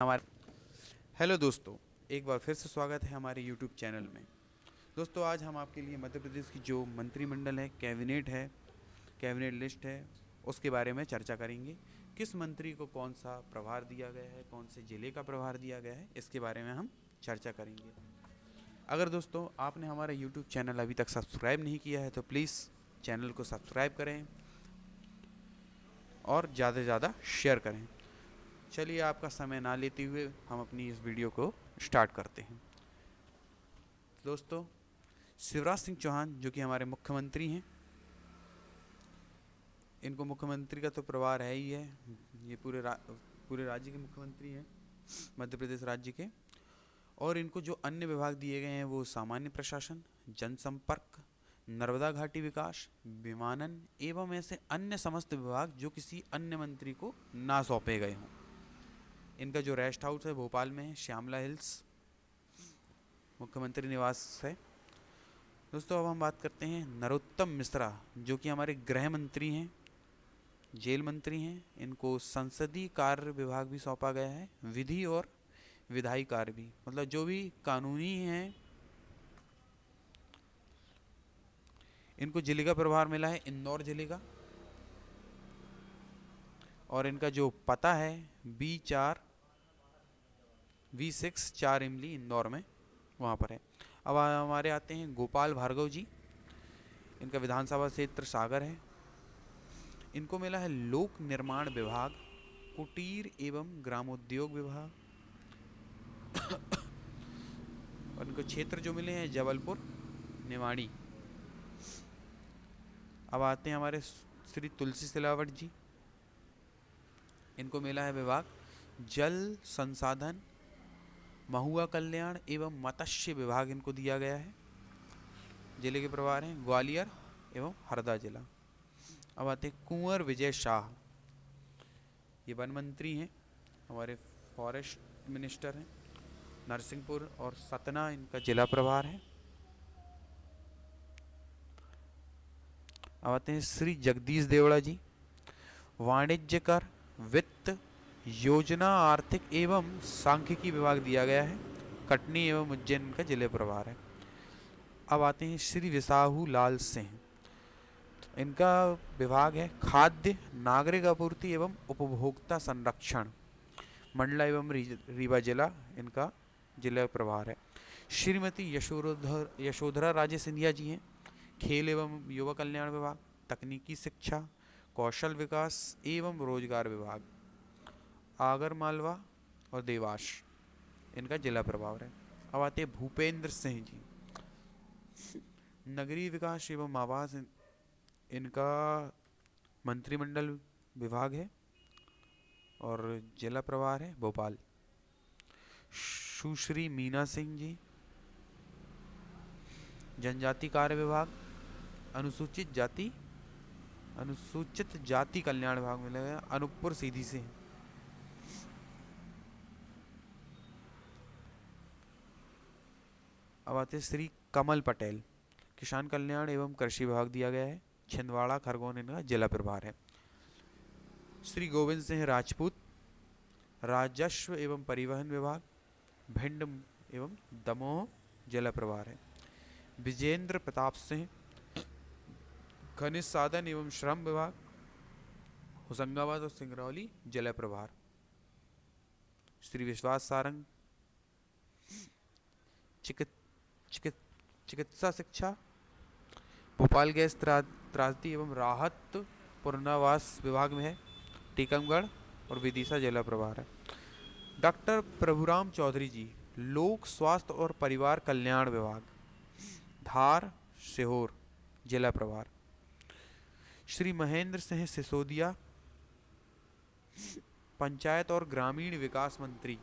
हमारे हेलो दोस्तों, एक बार फिर से स्वागत है हमारे यूट्यूब चैनल में। दोस्तों, आज हम आपके लिए मध्य प्रदेश की जो मंत्रिमंडल है, कैबिनेट है, कैबिनेट लिस्ट है, उसके बारे में चर्चा करेंगे। किस मंत्री को कौन सा प्रभार दिया गया है, कौन से ज़िले का प्रभार दिया गया है, इसके बारे में हम चर्चा करेंगे। अगर दोस्तों, आपने हमारा यूट्यूब चैनल अभी तक सब्सक्राइब नहीं किया है तो प्लीज़ चैनल को सब्सक्राइब करें और ज़्यादा से ज़्यादा शेयर करें। चलिए आपका समय ना लेते हुए हम अपनी इस वीडियो को स्टार्ट करते हैं। दोस्तों शिवराज सिंह चौहान जो कि हमारे मुख्यमंत्री हैं इनको मुख्यमंत्री का तो प्रभार है ही है। ये पूरे रा, पूरे राज्य के मुख्यमंत्री हैं मध्य प्रदेश राज्य के। और इनको जो अन्य विभाग दिए गए हैं वो सामान्य प्रशासन जनसंपर्क नर्मदा घाटी विकास विमानन एवं ऐसे अन्य समस्त विभाग जो किसी अन्य मंत्री को ना सौंपे गए हों। इनका जो रेस्ट हाउस है भोपाल में है श्यामला हिल्स, मुख्यमंत्री निवास है। दोस्तों, अब हम बात करते हैं नरोत्तम मिश्रा, जो कि हमारे गृह मंत्री हैं, जेल मंत्री हैं। इनको संसदीय कार्य विभाग भी सौंपा गया है, विधि और विधायी कार्य भी। मतलब जो भी कानूनी हैं, इनको ज़िले का प्रभार मिला है, इंदौर ज़िले का। और इनका जो पता है, बी चार वी सिक्स चार इमली इंदौर में, वहाँ पर है। अब हमारे आते हैं गोपाल भार्गव जी। इनका विधानसभा क्षेत्र सागर है। इनको मिला है लोक निर्माण विभाग, कुटीर एवं ग्रामोद्योग विभाग। और इनको क्षेत्र जो मिले हैं जबलपुर, निवाड़ी। अब आते हैं हमारे श्री तुलसी सिलावट जी। इनको मिला है विभाग, जल संसाधन महुआ कल्याण एवं मत्स्य विभाग इनको दिया गया है। ज़िले के प्रभार हैं ग्वालियर एवं हरदा जिला। अब आते हैं कुंवर विजय शाह। ये वन मंत्री हैं, हमारे फॉरेस्ट मिनिस्टर हैं, नरसिंहपुर और सतना इनका जिला प्रभार है। अब आते हैं श्री जगदीश देवड़ा जी। वाणिज्य कर वित्त योजना, आर्थिक एवं सांख्यिकी विभाग दिया गया है। कटनी एवं उज्जैन का ज़िले प्रभार है। अब आते हैं श्री विसाहू लाल सिंह। इनका विभाग है खाद्य, नागरिक आपूर्ति एवं उपभोक्ता संरक्षण। मंडला एवं रीवा जिला इनका जिला प्रभार है। श्रीमती यशोधर, यशोधरा राजे सिंधिया जी हैं। खेल एवं युवा कल्याण विभाग, तकनीकी शिक्षा, कौशल विकास एवं रोज़गार विभाग। आगर मालवा और देवास, इनका जिला प्रभाव है। अब आते हैं भूपेंद्र सिंह जी। नगरीय विकास एवं आवास, इनका मंत्रिमंडल विभाग है और जिला प्रभार है भोपाल। सुश्री मीना सिंह जी, जनजाति कार्य विभाग, अनुसूचित जाति अनुसूचित जाति कल्याण विभाग में लगा अनूपपुर सीधी से अब आते श्री कमल पटेल। किसान कल्याण एवं कृषि विभाग दिया गया है। छिंदवाड़ा, खरगोन इनका जिला प्रभार है। श्री गोविंद सिंह राजपूत, राजस्व एवं परिवहन विभाग, भिंड एवं दमोह जिला प्रभार है। विजेंद्र प्रताप सिंह, खनिज साधन एवं श्रम विभाग, होशंगाबाद और सिंगरौली जिला प्रभार। श्री विश्वास सारंग, चिकित्सा चिकित्सा शिक्षा, भोपाल गैस त्रासदी एवं राहत पुनर्वास विभाग में है, टीकमगढ़ और विदिशा जिला प्रभार है। डॉक्टर प्रभुराम चौधरी जी, लोक स्वास्थ्य और परिवार कल्याण विभाग, धार, सीहोर, जिला प्रभार। श्री महेंद्र सिंह सिसोदिया, पंचायत और ग्रामीण विकास मंत्री,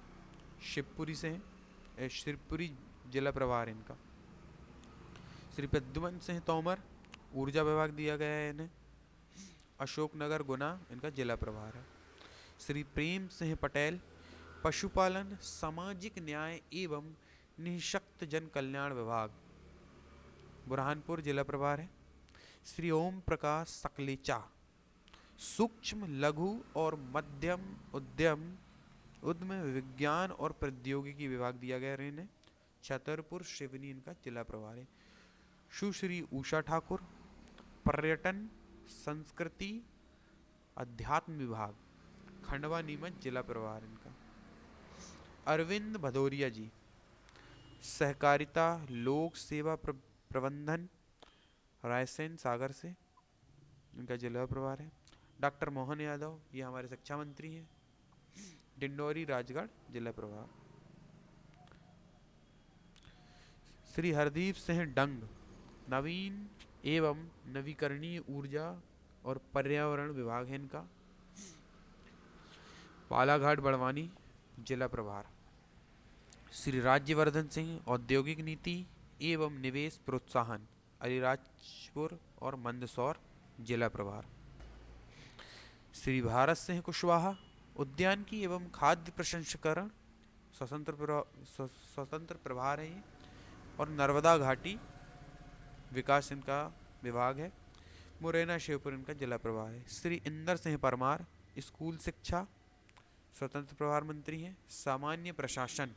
शिवपुरी से हैं शिवपुरी जिला प्रभार इनका। श्री प्रद्युमन सिंह तोमर, ऊर्जा विभाग दिया गया है इन्हें। अशोकनगर गुना, इनका जिला प्रभार है। श्री प्रेम सिंह पटेल, पशुपालन, सामाजिक न्याय एवं निःशक्त जन कल्याण विभाग। बुरहानपुर जिला प्रभार है। श्री ओम प्रकाश सकलेचा, सूक्ष्म, लघु और मध्यम उद्यम उद्यम विज्ञान और प्रौद्योगिकी विभाग दिया गया है इन्हें। छतरपुर, शिवनी इनका जिला प्रभार है। सुश्री उषा ठाकुर पर्यटन संस्कृति अध्यात्म विभाग खंडवा नीमच जिला प्रभार इनका। अरविंद भदौरिया जी सहकारिता लोक सेवा प्र, प्रबंधन रायसेन सागर से इनका जिला प्रभार है। डॉक्टर मोहन यादव ये हमारे शिक्षा मंत्री हैं। डिंडोरी राजगढ़ जिला प्रभार। श्री हरदीप सिंह डंग नवीन एवं नवीकरणीय ऊर्जा और पर्यावरण विभाग है इनका। बालाघाट, बड़वानी, जिला प्रभार। श्री राज्यवर्धन सिंह, औद्योगिक नीति एवं निवेश प्रोत्साहन, अलीराजपुर और मंदसौर, जिला प्रभार। श्री भारत सिंह कुशवाहा उद्यान की एवं खाद्य प्रसंस्करण, स्वतंत्र स्वतंत्र प्रभार है और नर्मदा घाटी विकास इनका विभाग है। मुरैना शिवपुर इनका जिला प्रभार है। श्री इंदर सिंह परमार, स्कूल शिक्षा, स्वतंत्र प्रभार मंत्री हैं। सामान्य प्रशासन,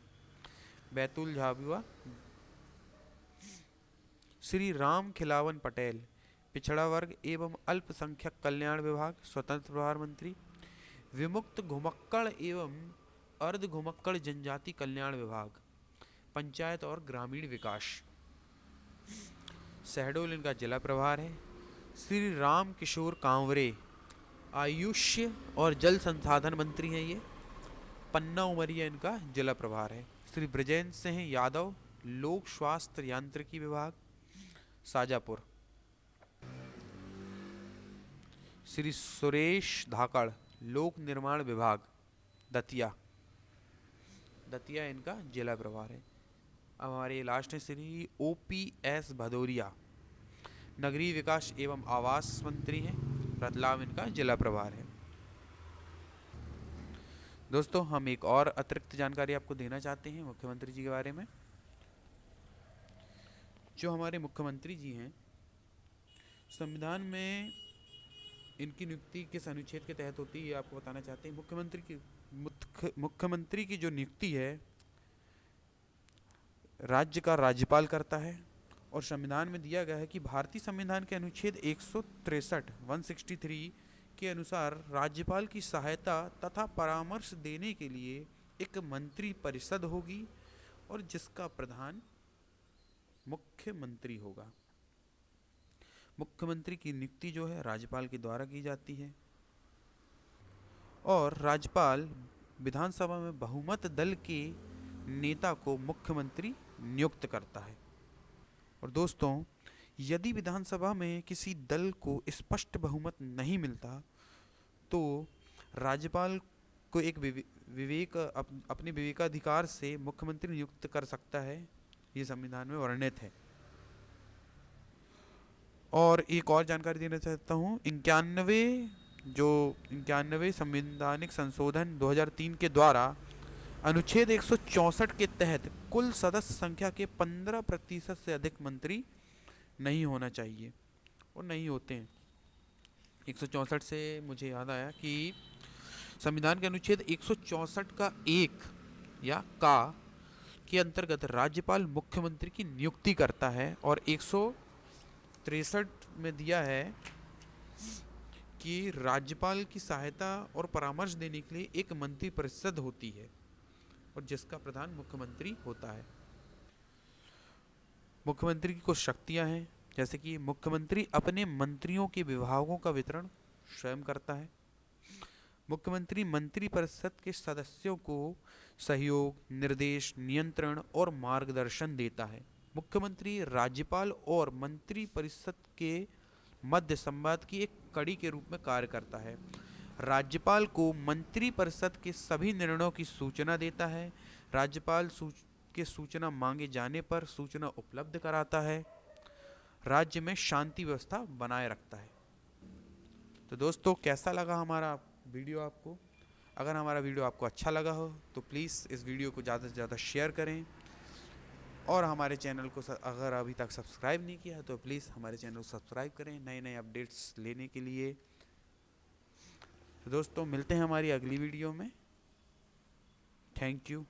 बैतूल झाबुआ। श्री राम खिलावन पटेल, पिछड़ा वर्ग एवं अल्पसंख्यक कल्याण विभाग, स्वतंत्र प्रभार मंत्री। विमुक्त घुमक्कड़ एवं अर्ध घुमक्कड़ जनजाति कल्याण विभाग, पंचायत और ग्रामीण विकास। शहडोल इनका जिला प्रभार है। श्री राम किशोर कांवरे, आयुष्य और जल संसाधन मंत्री हैं ये। पन्ना उमरिया इनका जिला प्रभार है। श्री ब्रजेंद्र सिंह यादव, लोक स्वास्थ्य यांत्रिकी विभाग, साजापुर। श्री सुरेश धाकड़, लोक निर्माण विभाग, दतिया। दतिया इनका जिला प्रभार है। अब हमारे लास्ट है Shri O P S Bhadauria. नगरीय विकास एवं आवास मंत्री हैं, रतलाम इनका जिला प्रभार है। दोस्तों, हम एक और अतिरिक्त जानकारी आपको देना चाहते हैं मुख्यमंत्री जी के बारे में। जो हमारे मुख्यमंत्री जी हैं, संविधान में इनकी नियुक्ति किस अनुच्छेद के तहत होती है आपको बताना चाहते हैं। मुख्यमंत्री की मुख्यमंत्री की जो नियुक्ति है राज्य का राज्यपाल करता है और संविधान में दिया गया है कि भारतीय संविधान के अनुच्छेद एक सौ तिरसठ वन सिक्सटी थ्री के अनुसार राज्यपाल की सहायता तथा परामर्श देने के लिए एक मंत्री परिषद होगी और जिसका प्रधान मुख्यमंत्री होगा। मुख्यमंत्री की नियुक्ति जो है राज्यपाल के द्वारा की जाती है। और राज्यपाल विधानसभा में बहुमत दल के नेता को मुख्यमंत्री नियुक्त करता है। और दोस्तों यदि विधानसभा में किसी दल को स्पष्ट बहुमत नहीं मिलता तो राज्यपाल को एक विवेक अप, अपने विवेकाधिकार से मुख्यमंत्री नियुक्त कर सकता है। ये संविधान में वर्णित है। और एक और जानकारी देना चाहता हूँ। इक्यानवे जो इक्यानवे संवैधानिक संशोधन 2003 के द्वारा अनुच्छेद एक के तहत कुल सदस्य संख्या के 15 प्रतिशत से अधिक मंत्री नहीं होना चाहिए और नहीं होते हैं। एक से मुझे याद आया कि संविधान के अनुच्छेद एक का एक या का के अंतर्गत राज्यपाल मुख्यमंत्री की नियुक्ति करता है और एक में दिया है कि राज्यपाल की सहायता और परामर्श देने के लिए एक मंत्री परिषद होती है। और जिसका प्रधान मुख्यमंत्री होता है। मुख्यमंत्री की कुछ शक्तियाँ हैं, जैसे कि मुख्यमंत्री अपने मंत्रियों के विभागों का वितरण स्वयं करता है। मुख्यमंत्री मंत्री परिषद के सदस्यों को सहयोग, निर्देश, नियंत्रण और मार्गदर्शन देता है। मुख्यमंत्री, राज्यपाल और मंत्री परिषद के मध्य संवाद की एक कड़ी के रूप में कार्य करता है। राज्यपाल को मंत्रिपरिषद के सभी निर्णयों की सूचना देता है। राज्यपाल सूच, के सूचना मांगे जाने पर सूचना उपलब्ध कराता है। राज्य में शांति व्यवस्था बनाए रखता है। तो दोस्तों, कैसा लगा हमारा वीडियो आपको? अगर हमारा वीडियो आपको अच्छा लगा हो तो प्लीज़ इस वीडियो को ज़्यादा से ज़्यादा शेयर करें। और हमारे चैनल को अगर अभी तक सब्सक्राइब नहीं किया तो प्लीज़ हमारे चैनल को सब्सक्राइब करें नए नए अपडेट्स लेने के लिए। तो दोस्तों मिलते हैं हमारी अगली वीडियो में। Thank you